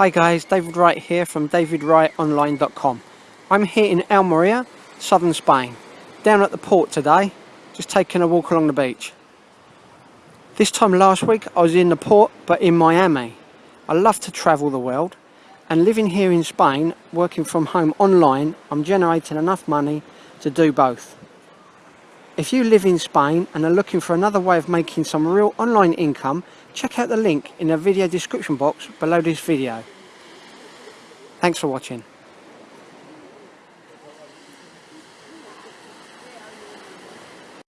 Hi guys, David Wright here from davidwrightonline.com. I'm here in Almeria, southern Spain, down at the port today, just taking a walk along the beach. This time last week I was in the port but in Miami. I love to travel the world and living here in Spain, working from home online, I'm generating enough money to do both. If you live in Spain and are looking for another way of making some real online income, check out the link in the video description box below this video. Thanks for watching.